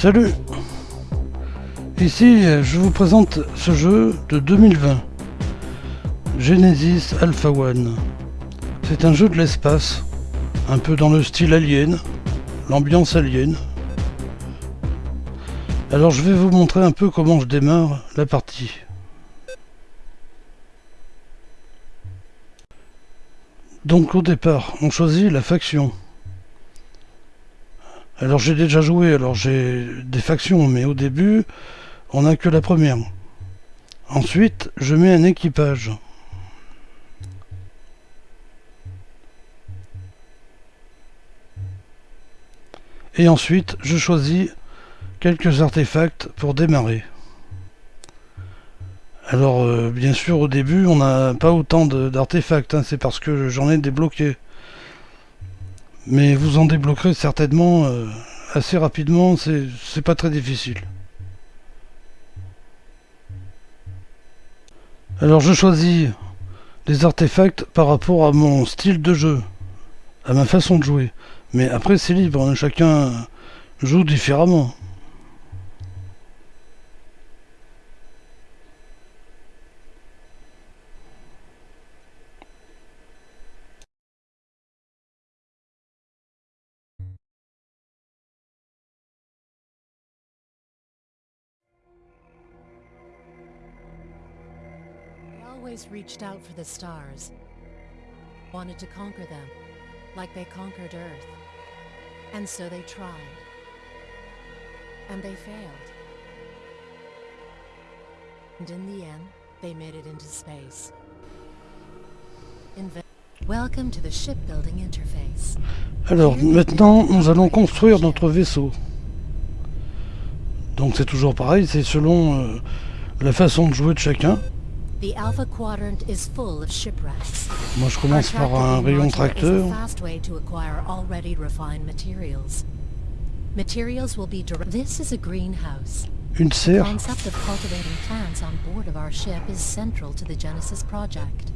Salut Ici, je vous présente ce jeu de 2020. Genesis Alpha One. C'est un jeu de l'espace, un peu dans le style alien, l'ambiance alien. Alors je vais vous montrer un peu comment je démarre la partie. Donc au départ, on choisit la faction. Alors j'ai déjà joué, alors j'ai des factions, mais au début, on n'a que la première. Ensuite, je mets un équipage. Et ensuite, je choisis quelques artefacts pour démarrer. Alors, euh, bien sûr, au début, on n'a pas autant d'artefacts, hein, c'est parce que j'en ai débloqué. Mais vous en débloquerez certainement euh, assez rapidement, c'est pas très difficile. Alors je choisis des artefacts par rapport à mon style de jeu, à ma façon de jouer. Mais après c'est libre, hein, chacun joue différemment. Reached out for the stars. Wanted to conquer them, like they conquered Earth. And so they tried. And they failed. And in the end, they made it into space. Inve Welcome to the shipbuilding interface. Alors, maintenant, nous allons construire notre vaisseau. Donc c'est toujours pareil, c'est selon euh, la façon de jouer de chacun. The Alpha Quadrant is full of shipwrecks. Moi je commence par un rayon tracteur. fast way to acquire already refined materials. Materials will be direct. This is a greenhouse. Une serre. The concept of cultivating plants on board of our ship is central to the Genesis project.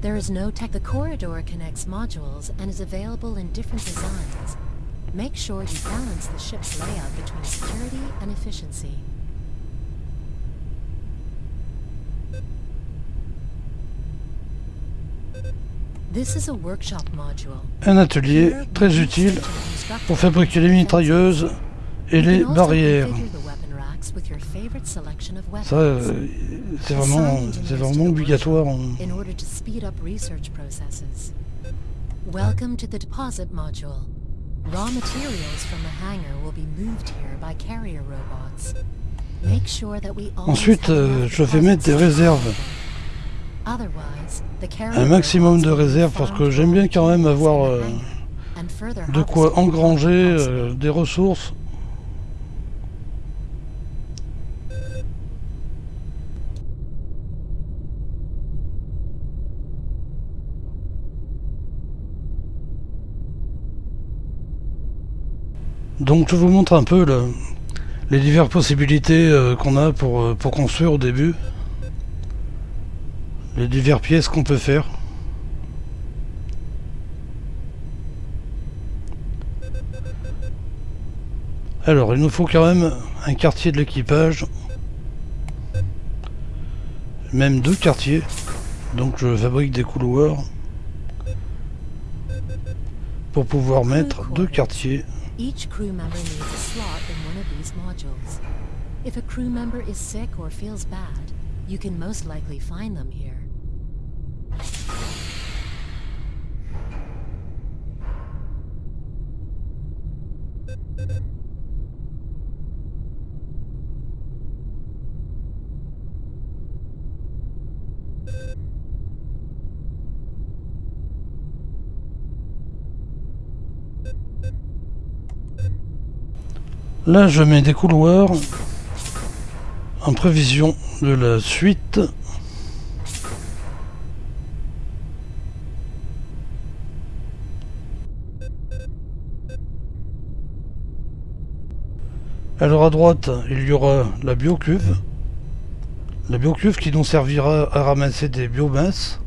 There is no tech. The corridor connects modules and is available in different designs. Make sure you balance the ship's layout between security and efficiency. Un atelier très utile pour fabriquer les mitrailleuses et les barrières. Ça, euh, c'est vraiment, vraiment obligatoire. Welcome to the deposit module. Raw materials from the hangar will be moved here by carrier robots. Make sure that we Ensuite, euh, je vais mettre des réserves un maximum de réserve parce que j'aime bien quand même avoir euh, de quoi engranger euh, des ressources. Donc je vous montre un peu les diverses possibilités euh, qu'on a pour, pour construire au début les diverses pièces qu'on peut faire. Alors, il nous faut quand même un quartier de l'équipage. Même deux quartiers. Donc je fabrique des couloirs. Pour pouvoir mettre deux quartiers. Each crew member needs a slot in one of these modules. If a crew member is sick or feels bad, you can most likely find them here. Là, je mets des couloirs en prévision de la suite. Alors à droite, il y aura la biocuve. La biocuve qui nous servira à ramasser des biomasses.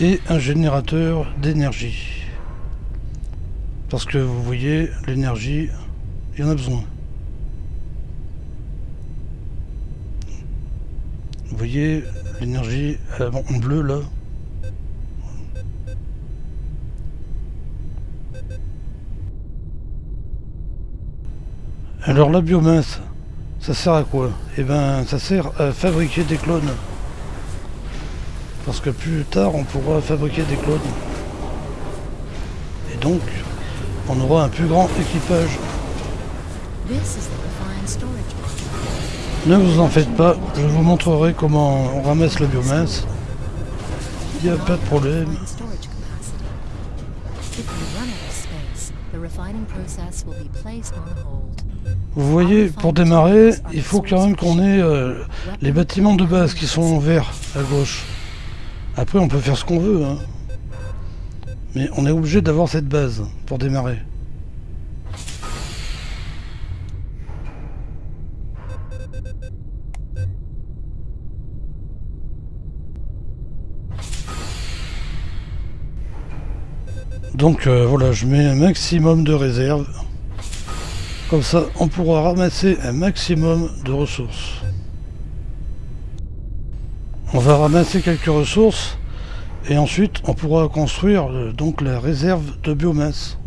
Et un générateur d'énergie. Parce que vous voyez, l'énergie, il y en a besoin. Vous voyez, l'énergie en bleu là. Alors la biomasse, ça sert à quoi? Eh ben, ça sert à fabriquer des clones. Parce que plus tard, on pourra fabriquer des clones. Et donc, on aura un plus grand équipage. Ne vous en faites pas, je vous montrerai comment on ramasse la biomasse. Il n'y a pas de problème. Vous voyez, pour démarrer, il faut quand même qu'on ait euh, les bâtiments de base qui sont en vert à gauche. Après, on peut faire ce qu'on veut. Hein. Mais on est obligé d'avoir cette base pour démarrer. Donc euh, voilà, je mets un maximum de réserve. Comme ça, on pourra ramasser un maximum de ressources. On va ramasser quelques ressources et ensuite on pourra construire euh, donc la réserve de biomasse.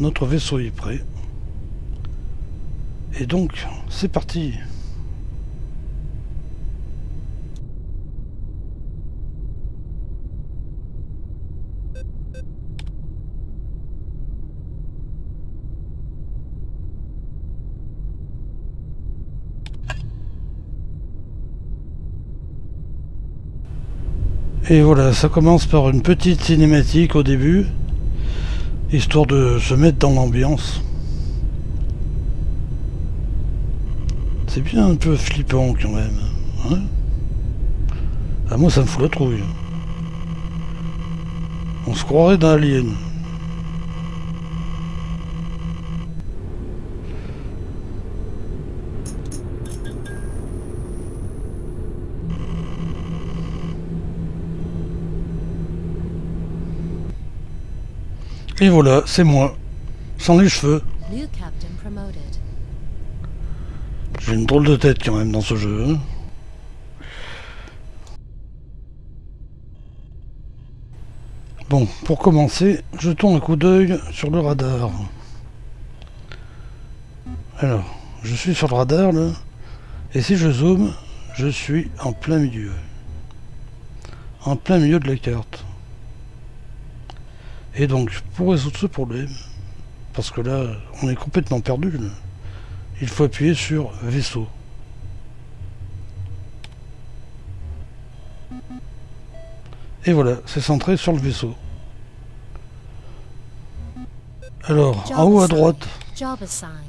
Notre vaisseau est prêt. Et donc, c'est parti Et voilà, ça commence par une petite cinématique au début, histoire de se mettre dans l'ambiance. C'est bien un peu flippant quand même. Hein ah moi ça me fout la trouille. On se croirait dans Alien. Et voilà, c'est moi. Sans les cheveux. J'ai une drôle de tête quand même dans ce jeu. Hein. Bon, pour commencer, jetons un coup d'œil sur le radar. Alors, je suis sur le radar là, et si je zoome, je suis en plein milieu. En plein milieu de la carte. Et donc, pour résoudre ce problème, parce que là, on est complètement perdu, il faut appuyer sur vaisseau. Et voilà, c'est centré sur le vaisseau. Alors, en haut à droite,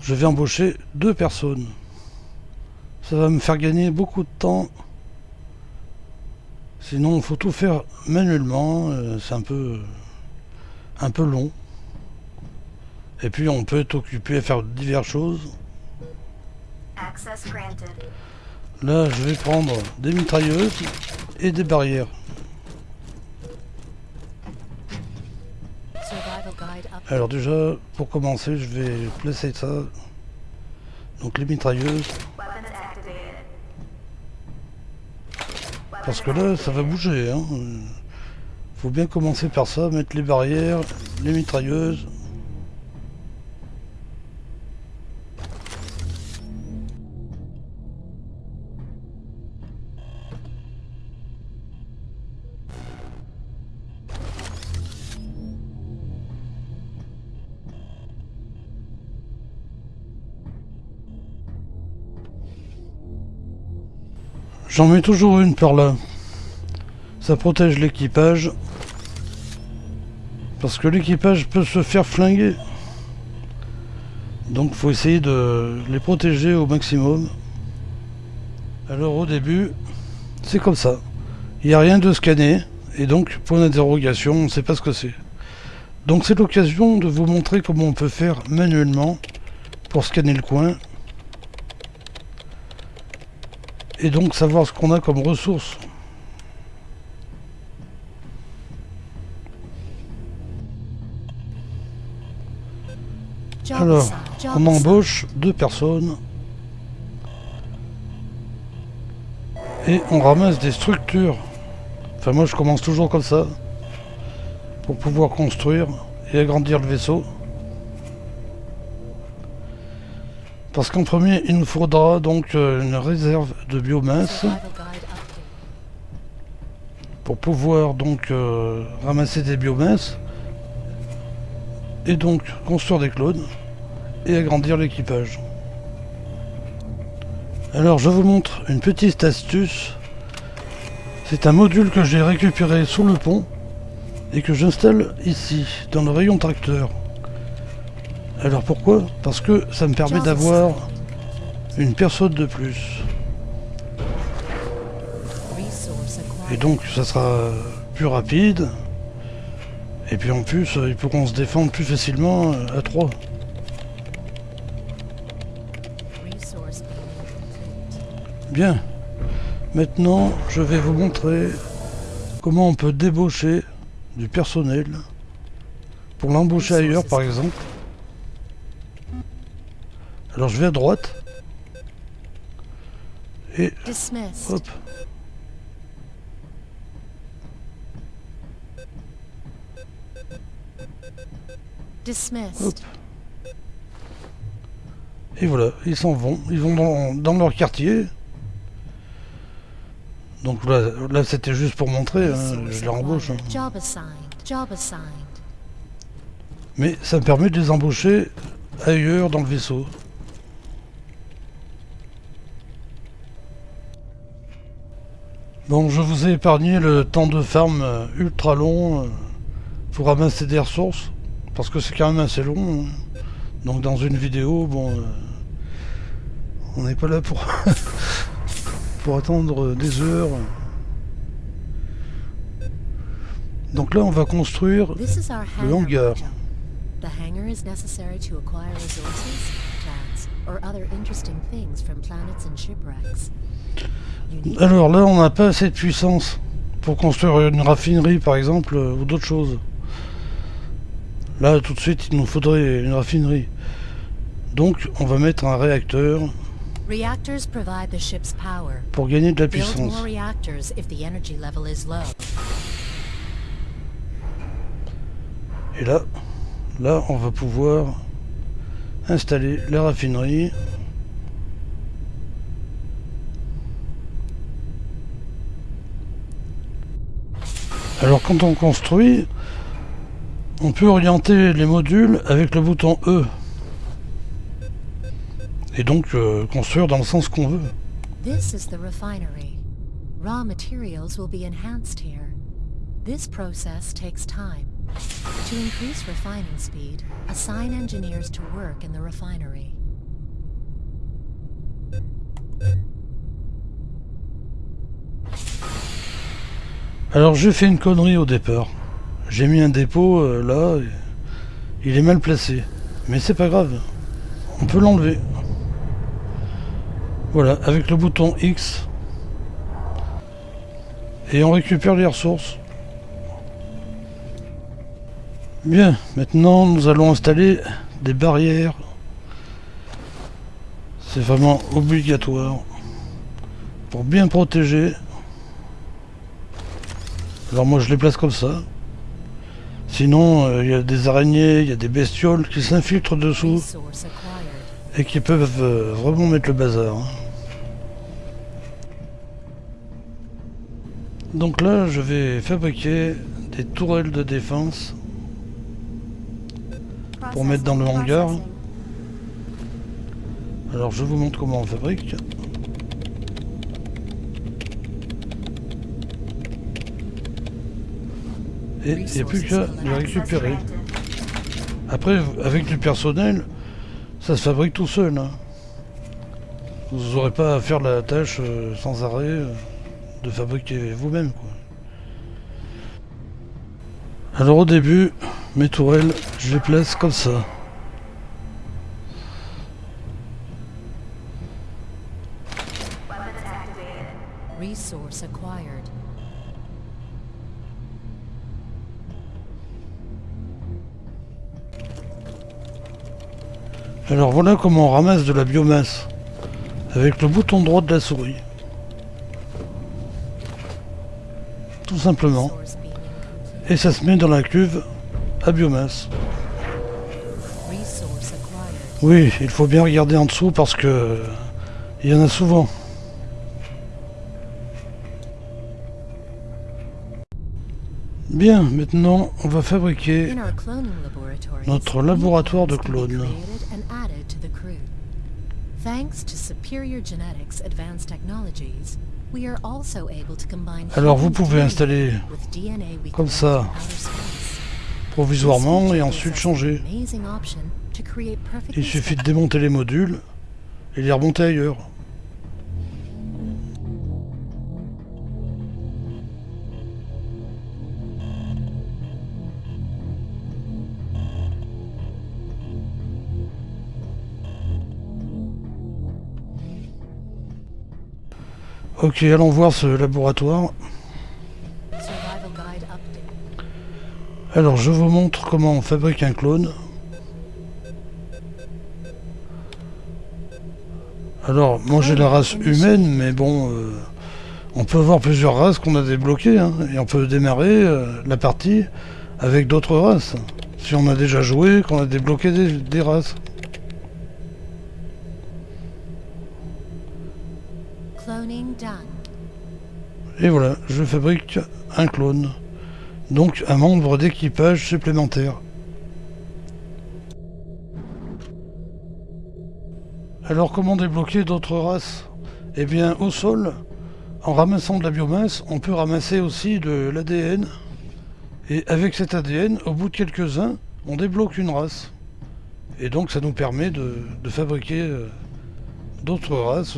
je vais embaucher deux personnes. Ça va me faire gagner beaucoup de temps. Sinon, il faut tout faire manuellement. Euh, c'est un peu un peu long. Et puis on peut être occupé à faire diverses choses. Là, je vais prendre des mitrailleuses et des barrières. Alors déjà, pour commencer, je vais placer ça. Donc les mitrailleuses. Parce que là, ça va bouger. Hein faut bien commencer par ça, mettre les barrières, les mitrailleuses. J'en mets toujours une par là. Ça protège l'équipage. Parce que l'équipage peut se faire flinguer. Donc faut essayer de les protéger au maximum. Alors au début, c'est comme ça. Il n'y a rien de scanné. Et donc, point d'interrogation, on ne sait pas ce que c'est. Donc c'est l'occasion de vous montrer comment on peut faire manuellement pour scanner le coin. Et donc savoir ce qu'on a comme ressources Alors, on embauche deux personnes. Et on ramasse des structures. Enfin moi je commence toujours comme ça. Pour pouvoir construire et agrandir le vaisseau. Parce qu'en premier, il nous faudra donc euh, une réserve de biomasse pour pouvoir donc euh, ramasser des biomasses et donc construire des clones et agrandir l'équipage. Alors je vous montre une petite astuce. C'est un module que j'ai récupéré sous le pont et que j'installe ici dans le rayon tracteur. Alors pourquoi? Parce que ça me permet d'avoir une personne de plus. Et donc ça sera plus rapide. Et puis en plus, ils pourront se défendre plus facilement à 3. Bien. Maintenant, je vais vous montrer comment on peut débaucher du personnel pour l'embaucher ailleurs par exemple. Alors je vais à droite. Et Dismissed. hop. Dismissed. Et voilà, ils s'en vont. Ils vont dans, dans leur quartier. Donc là, là c'était juste pour montrer, hein, je les embauche. hein. Mais ça me permet de les embaucher ailleurs dans le vaisseau. Bon, je vous ai épargné le temps de farm euh, ultra long euh, pour ramasser des ressources, parce que c'est quand même assez long. hein. Donc dans une vidéo, bon, euh, on n'est pas là pour, pour attendre des heures. Donc là, on va construire Le hangar. The hangar is necessary to acquire resources, plants, or other interesting things from planets and shipwrecks. Alors là, on n'a pas assez de puissance pour construire une raffinerie, par exemple, euh, ou d'autres choses. Là, tout de suite, il nous faudrait une raffinerie. Donc, on va mettre un réacteur Pour gagner de la puissance. Et là, là, on va pouvoir installer la raffinerie. Alors quand on construit, on peut orienter les modules avec le bouton E. Et donc euh, construire dans le sens qu'on veut. This is the refinery. Raw materials will be enhanced here. This process takes time. To increase refining speed, assign engineers to work in the refinery. Alors j'ai fait une connerie au départ. J'ai mis un dépôt euh, là, il est mal placé. Mais c'est pas grave, on peut l'enlever. Voilà, avec le bouton X. Et on récupère les ressources. Bien, maintenant nous allons installer des barrières. C'est vraiment obligatoire. Pour bien protéger alors moi je les place comme ça. Sinon euh, il y a des araignées, il y a des bestioles qui s'infiltrent dessous et qui peuvent euh, vraiment mettre le bazar. hein. Donc là je vais fabriquer des tourelles de défense pour mettre dans le hangar. Alors je vous montre comment on fabrique. Et il n'y a plus qu'à les récupérer. Après, avec du personnel, ça se fabrique tout seul. hein. Vous n'aurez pas à faire la tâche euh, sans arrêt euh, de fabriquer vous-même. quoi. Alors au début, mes tourelles, je les place comme ça. Resource acquired. Alors voilà comment on ramasse de la biomasse avec le bouton droit de la souris. Tout simplement. Et ça se met dans la cuve à biomasse. Oui, il faut bien regarder en dessous parce que il y en a souvent. Bien, maintenant on va fabriquer Notre laboratoire de clones Alors vous pouvez installer comme ça, provisoirement et ensuite changer. Il suffit de démonter les modules et les remonter ailleurs. Ok, allons voir ce laboratoire. Alors, je vous montre comment on fabrique un clone. Alors, moi j'ai la race humaine, mais bon, euh, on peut avoir plusieurs races qu'on a débloquées, hein, et on peut démarrer euh, la partie avec d'autres races. Si on a déjà joué, qu'on a débloqué des races. Et voilà, je fabrique un clone. Donc un membre d'équipage supplémentaire. Alors comment débloquer d'autres races? Eh bien au sol, en ramassant de la biomasse, on peut ramasser aussi de l'ADN. Et avec cet ADN, au bout de quelques-uns, on débloque une race. Et donc ça nous permet de, fabriquer euh, d'autres races.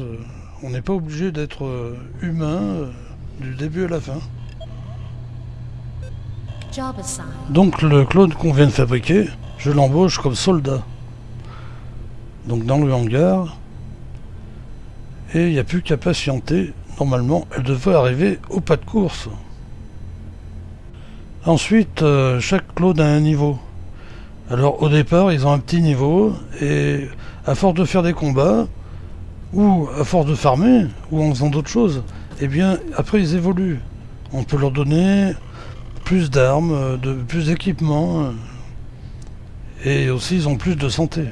On n'est pas obligé d'être euh, humain euh, du début à la fin. Donc le clone qu'on vient de fabriquer, je l'embauche comme soldat. Donc dans le hangar. Et il n'y a plus qu'à patienter. Normalement, elle devrait arriver au pas de course. Ensuite, euh, chaque clone a un niveau. Alors au départ, ils ont un petit niveau. Et à force de faire des combats, ou à force de farmer, ou en faisant d'autres choses, eh bien après ils évoluent. On peut leur donner plus d'armes, euh, plus d'équipements, euh, et aussi ils ont plus de santé.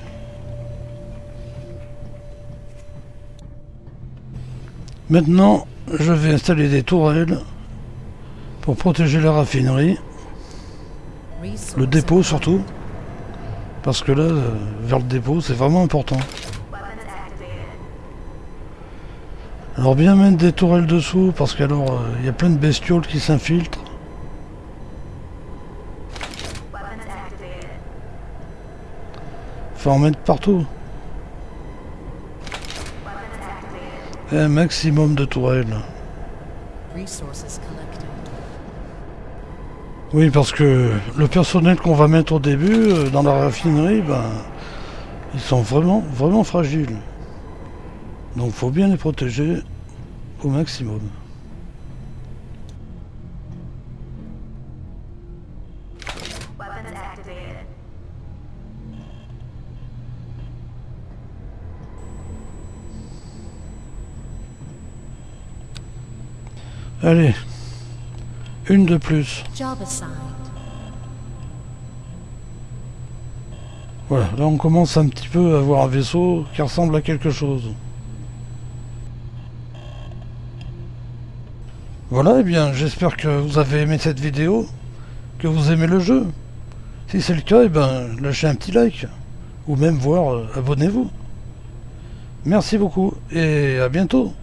Maintenant, je vais installer des tourelles pour protéger la raffinerie, le dépôt surtout, parce que là, euh, vers le dépôt, c'est vraiment important. Alors bien mettre des tourelles dessous, parce qu'alors euh, il y a plein de bestioles qui s'infiltrent. Faut en mettre partout. Un maximum de tourelles. Oui, parce que le personnel qu'on va mettre au début euh, dans la raffinerie, ben, ils sont vraiment, vraiment fragiles. Donc faut bien les protéger au maximum. Allez, une de plus. Voilà, là on commence un petit peu à avoir un vaisseau qui ressemble à quelque chose. Voilà, et bien j'espère que vous avez aimé cette vidéo, que vous aimez le jeu. Si c'est le cas, eh ben lâchez un petit like, ou même voir, euh, abonnez-vous. Merci beaucoup, et à bientôt.